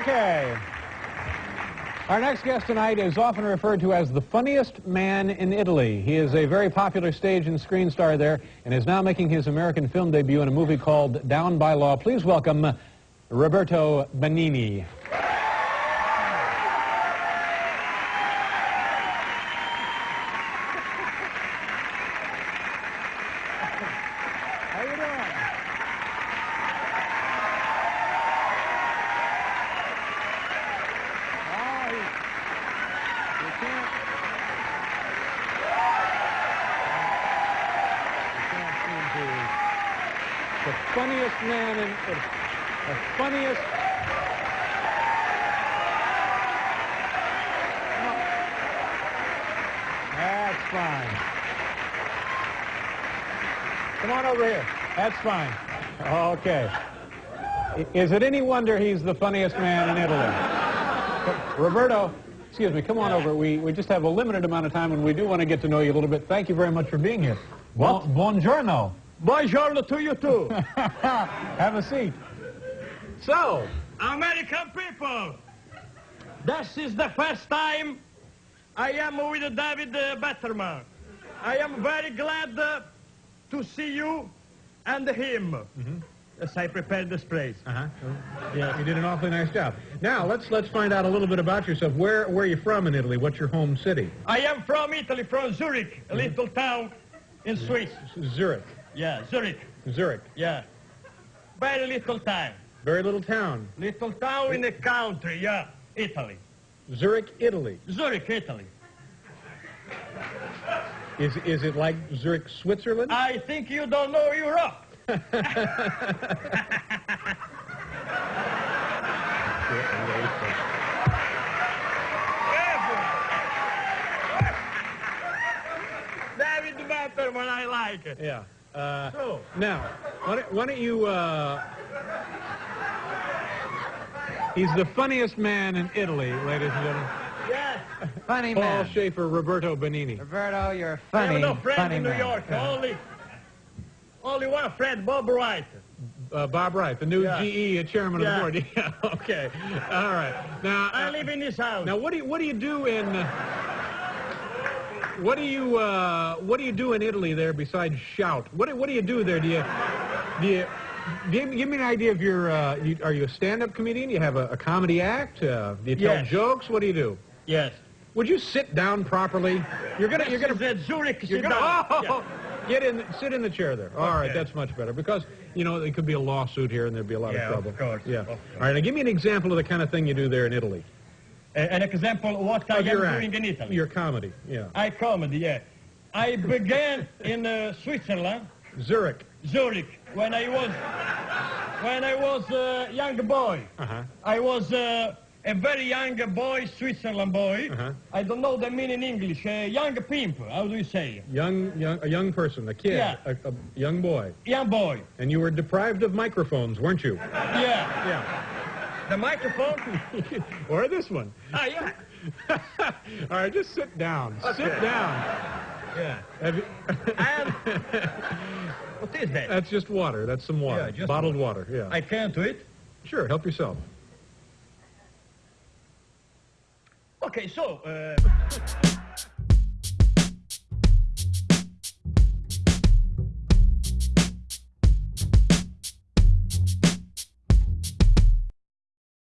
Okay. Our next guest tonight is often referred to as the funniest man in Italy. He is a very popular stage and screen star there and is now making his American film debut in a movie called Down by Law. Please welcome Roberto Benigni. How you doing? Oh, he- you can't. You can't seem to. The funniest man in the funniest. No. That's fine. Come on over here. That's fine. Okay. Is it any wonder he's the funniest man in Italy? Roberto, excuse me, come on over. We, we just have a limited amount of time and we do want to get to know you a little bit. Thank you very much for being here. What? Bon- buongiorno. Buongiorno to you too. have a seat. So, American people, this is the first time I am with David uh, Betterman. I am very glad uh, to see you and him as I prepared this place. uh-huh. yeah, you did an awfully nice job. Now, let's let's find out a little bit about yourself. Where where are you from in Italy? What's your home city? I am from Italy, from Zurich, a little town in Swiss. Zurich. Yeah, Zurich, Zurich. yeah. Very little town. Very little town. Little town in the country, yeah, Italy. Zurich, Italy. Zurich, Italy. Is is it like Zurich, Switzerland? I think you don't know Europe. David Betterman, I like it. yeah. Uh, So, Now, why don't, why don't you, uh, he's the funniest man in Italy, ladies and gentlemen. yes, Funny Paul man. Shaffer, Roberto Benigni. Roberto, you're funny. I have no friend funny in New man. York. Only, only one friend, Bob Wright. Uh, Bob Wright, the new Yeah. GE chairman Yeah. of the board. Yeah, okay. All right. Now, I uh, live in this house. now what do you, what do you do in, uh, what do you, uh, what do you do in Italy there besides shout? What do, what do you do there? Do you, do you, give, me- give me an idea of your, uh, you, are you a stand-up comedian? You have a, a comedy act? Uh, do you tell Yes. jokes? What do you do? Yes. Would you sit down properly? You're gonna, you're gonna, is, Zurich, you're gonna, oh, get in, sit in the chair there. All right, Okay. that's much better because you know there could be a lawsuit here and there'd be a lot Yeah, of of trouble. course, Yeah. of course. All right, now give me an example of the kind of thing you do there in Italy. Uh, an example what I Of am doing in Italy. Your comedy. Yeah. I comedy, yeah. I began in uh, Switzerland, Zurich. Zurich, when I was when I was a young boy. Uh huh. I was uh, a very young boy, Switzerland boy. Uh-huh. I don't know the meaning in English. A young pimp. How do you say? Young, young, a young person, a kid, Yeah. a, a young boy, Young boy. and you were deprived of microphones, weren't you? Yeah. Yeah. The microphone. or this one. ah, yeah. All right, just sit down. Sit down. Yeah. Have you- And what is that? That's just water. That's some water. Yeah, just Bottled water. Yeah. I can't do it. Sure. Help yourself. Okay, so. Uh,